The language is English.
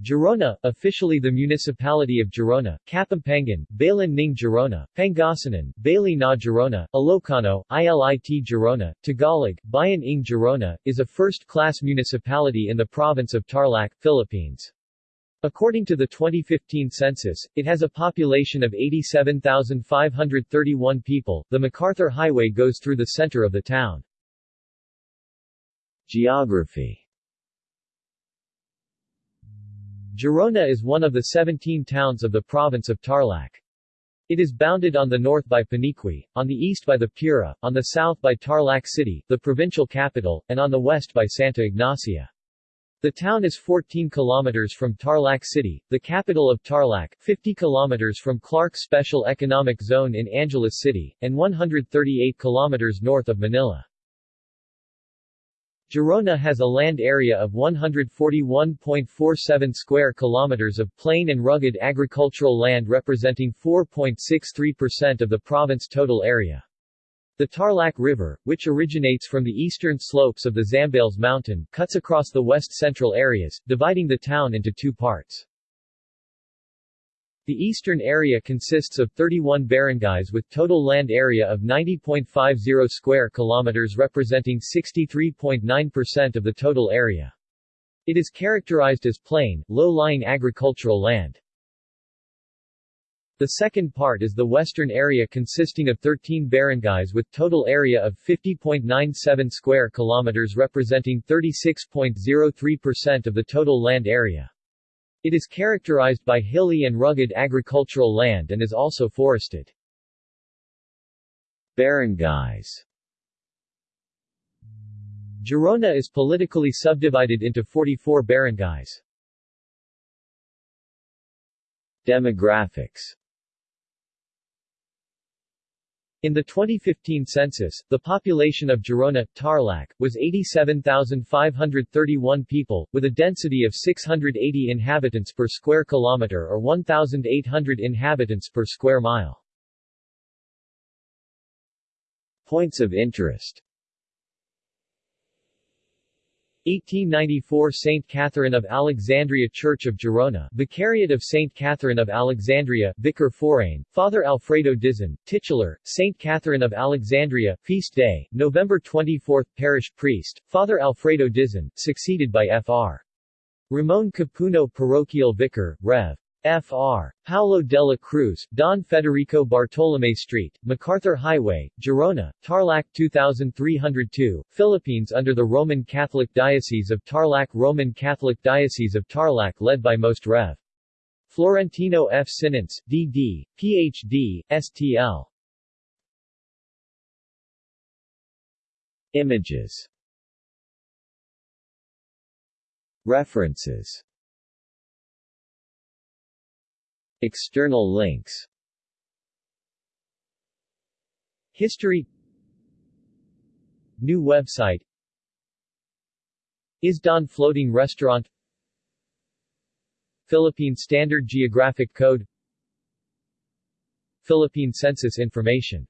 Gerona, officially the Municipality of Gerona, Kapampangan, Balan ng Gerona, Pangasinan, Bali na Gerona, Ilocano, Ilit Gerona, Tagalog, Bayan ng Gerona, is a first-class municipality in the province of Tarlac, Philippines. According to the 2015 census, it has a population of 87,531 people. The MacArthur Highway goes through the center of the town. Geography Gerona is one of the 17 towns of the province of Tarlac. It is bounded on the north by Paniqui, on the east by the Pura, on the south by Tarlac City, the provincial capital, and on the west by Santa Ignacia. The town is 14 kilometers from Tarlac City, the capital of Tarlac, 50 kilometers from Clark Special Economic Zone in Angeles City, and 138 kilometers north of Manila. Gerona has a land area of 141.47 square kilometers of plain and rugged agricultural land representing 4.63% of the province total area. The Tarlac River, which originates from the eastern slopes of the Zambales Mountain, cuts across the west-central areas, dividing the town into two parts. The eastern area consists of 31 barangays with total land area of 90.50 square kilometers representing 63.9% of the total area. It is characterized as plain, low-lying agricultural land. The second part is the western area consisting of 13 barangays with total area of 50.97 square kilometers representing 36.03% of the total land area. It is characterized by hilly and rugged agricultural land and is also forested. Barangays Gerona is politically subdivided into 44 barangays. Demographics in the 2015 census, the population of Gerona, Tarlac, was 87,531 people, with a density of 680 inhabitants per square kilometer or 1,800 inhabitants per square mile. Points of interest 1894 St. Catherine of Alexandria Church of Gerona Vicariate of St. Catherine of Alexandria Vicar Forane, Father Alfredo Dizon, titular, St. Catherine of Alexandria, Feast Day, November 24 Parish Priest, Father Alfredo Dizon, succeeded by Fr. Ramon Capuno Parochial Vicar, Rev. Fr. Paulo de la Cruz, Don Federico Bartolome Street, MacArthur Highway, Gerona, Tarlac 2302, Philippines under the Roman Catholic Diocese of Tarlac Roman Catholic Diocese of Tarlac led by Most Rev. Florentino F. Cinense, D.D., Ph.D., STL. Images References External links. History. New website. Isdan Floating Restaurant. Philippine Standard Geographic Code. Philippine Census Information